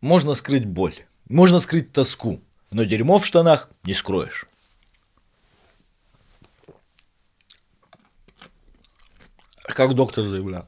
можно скрыть боль, можно скрыть тоску, но дерьмо в штанах не скроешь. А как доктор заявлял.